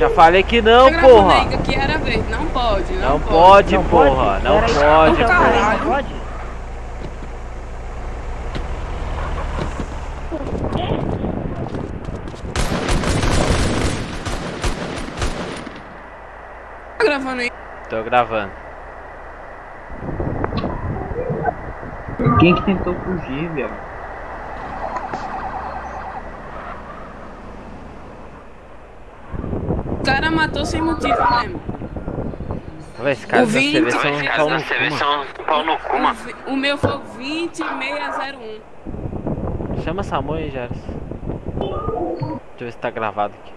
Já falei que não, porra. que era verde. Não pode, não, Não pode, Não porra. Não Peraí, pode, porra. Não pode? Tá gravando aí. Tô gravando. Quem que tentou fugir, velho? Cara matou sem motivo mesmo. Véi, Esse cara O da Vini- CV são um pau no CV mano. são um pau no cu, O, mano. o meu foi 20601. Chama essa mãe, Jares. Deixa eu ver se tá gravado aqui.